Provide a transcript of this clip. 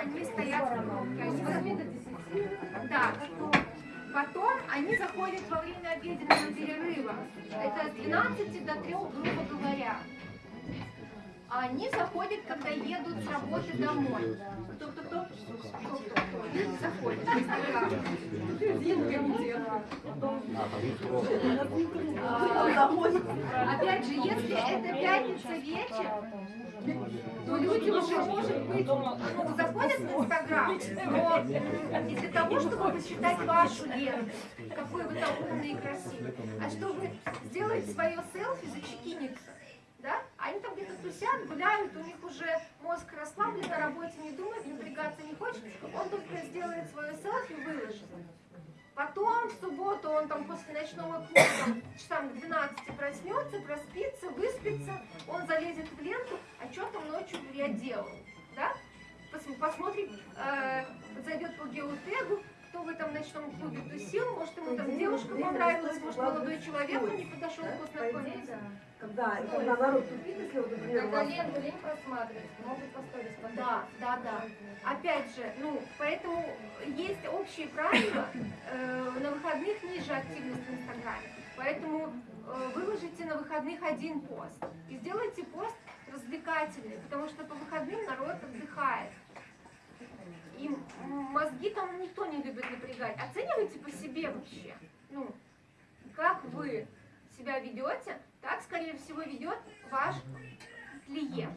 они стоят в пробке. Они вот- Да. Потом они заходят во время обеденного перерыва. Это с 12 до 3, грубо говоря. А они заходят, когда едут с работы домой. Кто, кто, Опять же, если это пятница вечер, то люди уже, может быть, ну, заходят в Инстаграм, но не для того, чтобы посчитать вашу ленту, какой вы там умный и красивый, а чтобы сделать свое селфи, зачекиниться. Да? Они там где-то тусят, гуляют, у них уже мозг расслаблен, на работе не думает, напрягаться не хочет, он только сделает свое селфи и выложит. В субботу он там после ночного клуба часам к 12 проснется, проспится, выспится, он залезет в ленту, а что там ночью я делал, да? Пос- Посмотрит, э, зайдет по геотегу, в этом ночном клубе тусил, может ему там девушка понравилась, может молодой человек не подошел познакомиться. Когда, когда народ тупит, если вот, например, у Когда вас ленту лень просматривать, могут по сторис смотреть. Да, да, да. Опять же, ну, поэтому есть общие правила, э, на выходных ниже активность в Инстаграме. Поэтому э, выложите на выходных один пост. И сделайте пост развлекательный, потому что по выходным народ отдыхает. Мозги там никто не любит напрягать. Оценивайте по себе вообще. Ну, как вы себя ведете, так, скорее всего, ведет ваш клиент.